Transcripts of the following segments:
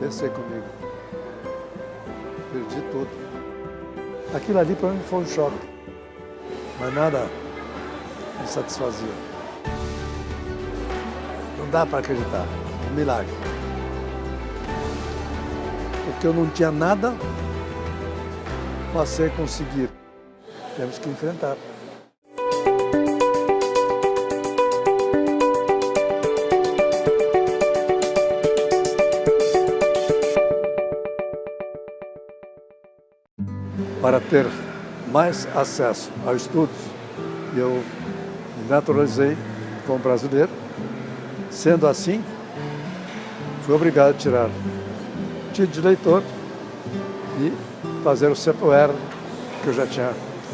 Pensei comigo. Perdi tudo. Aquilo ali para mim foi um choque. Mas nada me satisfazia. Não dá para acreditar. Um milagre. Porque eu não tinha nada, passei a conseguir. Temos que enfrentar. Para ter mais acesso aos estudos, eu me naturalizei como brasileiro. Sendo assim, fui obrigado a tirar título de leitor e fazer o CEPOR, que eu já tinha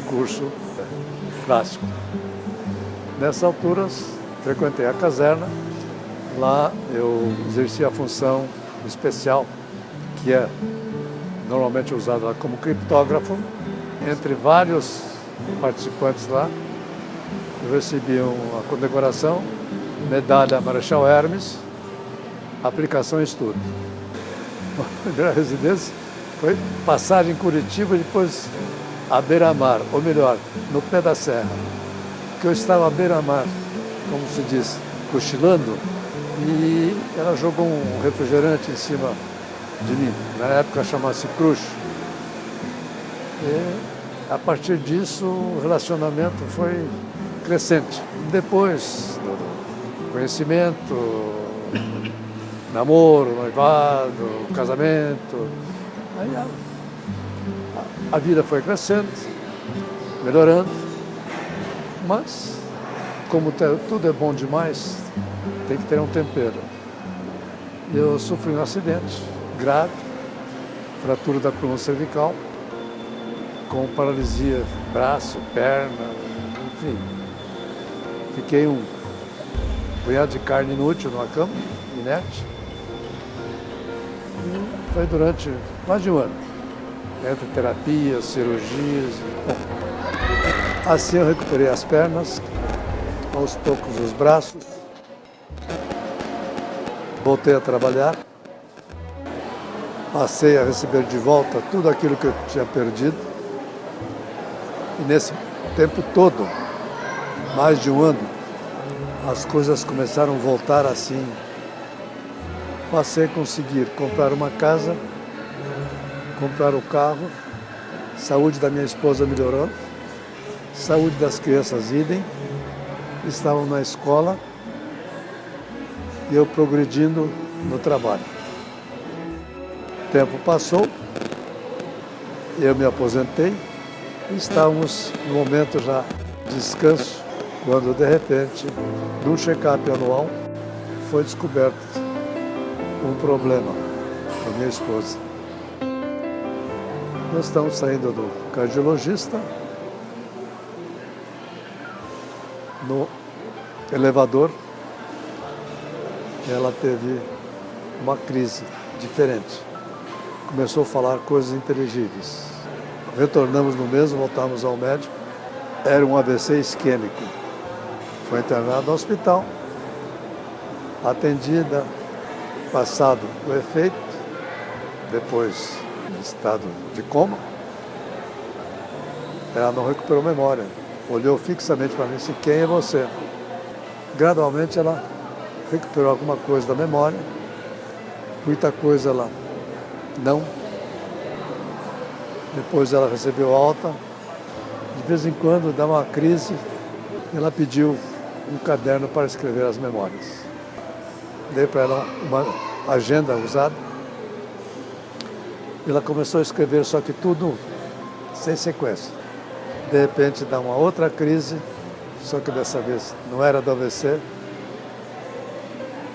curso clássico. Nessas alturas, frequentei a caserna. Lá eu exerci a função especial, que é normalmente usada como criptógrafo, entre vários participantes lá. Eu recebi uma condecoração, medalha Marechal Hermes, aplicação e estudo. A residência foi passagem em Curitiba e depois a beira-mar, ou melhor, no pé da serra. Que eu estava à beira-mar, como se diz, cochilando, e ela jogou um refrigerante em cima de mim. Na época chamava-se Cruz. E a partir disso o relacionamento foi crescente. Depois do conhecimento, namoro, noivado, casamento, aí a, a vida foi crescendo, melhorando, mas como tudo é bom demais, tem que ter um tempero. Eu sofri um acidente grave, fratura da coluna cervical, com paralisia braço, perna, enfim. Fiquei um punhado de carne inútil numa cama, inerte. E foi durante mais de um ano, entre terapias, cirurgias. Assim eu recuperei as pernas, aos poucos os braços, voltei a trabalhar passei a receber de volta tudo aquilo que eu tinha perdido. E nesse tempo todo, mais de um ano, as coisas começaram a voltar assim. Passei a conseguir comprar uma casa, comprar o carro, saúde da minha esposa melhorou, saúde das crianças idem, estavam na escola e eu progredindo no trabalho tempo passou, eu me aposentei e estávamos no momento já de descanso, quando de repente, num check-up anual, foi descoberto um problema com minha esposa. Nós estamos saindo do cardiologista, no elevador, ela teve uma crise diferente começou a falar coisas inteligíveis. Retornamos no mesmo, voltamos ao médico. Era um AVC isquêmico. Foi internado no hospital, atendida, passado o efeito, depois em estado de coma. Ela não recuperou memória. Olhou fixamente para mim e disse, quem é você? Gradualmente ela recuperou alguma coisa da memória, muita coisa ela não. Depois ela recebeu alta. De vez em quando dá uma crise. Ela pediu um caderno para escrever as memórias. Dei para ela uma agenda usada. Ela começou a escrever, só que tudo sem sequência. De repente dá uma outra crise, só que dessa vez não era do AVC,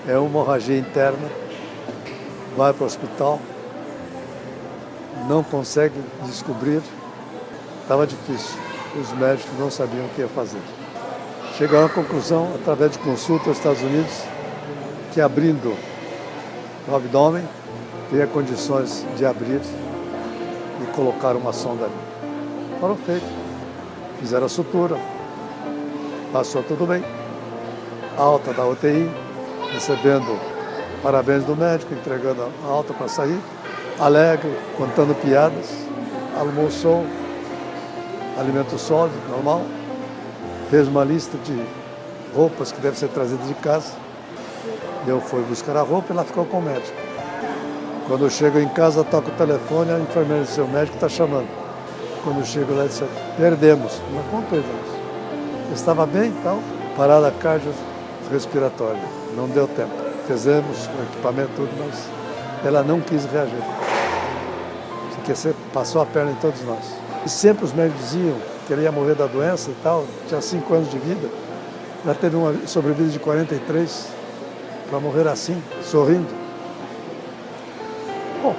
é uma hemorragia interna, vai para o hospital, não consegue descobrir, estava difícil. Os médicos não sabiam o que ia fazer. Chegaram à conclusão, através de consulta aos Estados Unidos, que abrindo o abdômen, teria condições de abrir e colocar uma sonda ali. Foram feito. Fizeram a sutura, passou tudo bem. Alta da UTI, recebendo parabéns do médico, entregando a alta para sair, alegre, contando piadas, almoçou, alimento sólido, normal, fez uma lista de roupas que devem ser trazidas de casa. Eu fui buscar a roupa e ela ficou com o médico. Quando eu chego em casa, toco o telefone, a enfermeira disse, o médico está chamando. Quando eu chego lá, disse, perdemos. Mas como perdemos? estava bem e tal, parada cardiorrespiratória. Não deu tempo. Fizemos o equipamento tudo, mas ela não quis reagir. Porque passou a perna em todos nós. E sempre os médicos diziam que ele ia morrer da doença e tal, tinha cinco anos de vida. Já teve uma sobrevida de 43 para morrer assim, sorrindo. Bom,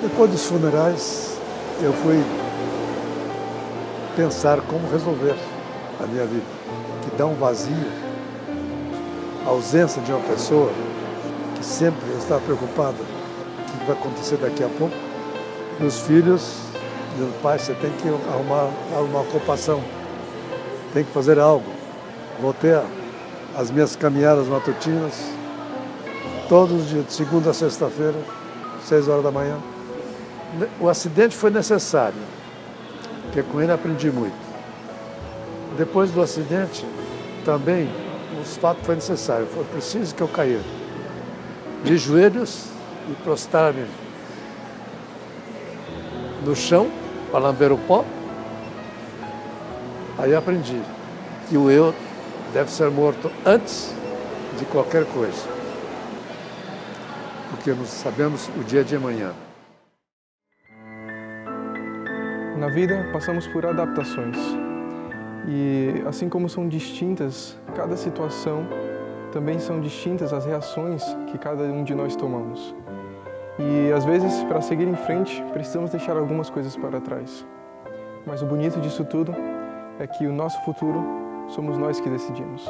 depois dos funerais, eu fui pensar como resolver a minha vida, que dá um vazio, a ausência de uma pessoa que sempre está preocupada o que vai acontecer daqui a pouco. Meus filhos dizendo, pai, você tem que arrumar uma ocupação, tem que fazer algo. Voltei as minhas caminhadas matutinas, todos os dias, de segunda a sexta-feira, seis horas da manhã. O acidente foi necessário, porque com ele aprendi muito. Depois do acidente, também, os fatos foi necessário, foi preciso que eu caia de joelhos e prostrar-me no chão para lamber o pó. Aí aprendi que o eu deve ser morto antes de qualquer coisa, porque nós sabemos o dia de amanhã. Na vida, passamos por adaptações. E assim como são distintas cada situação, também são distintas as reações que cada um de nós tomamos. E às vezes, para seguir em frente, precisamos deixar algumas coisas para trás. Mas o bonito disso tudo é que o nosso futuro somos nós que decidimos.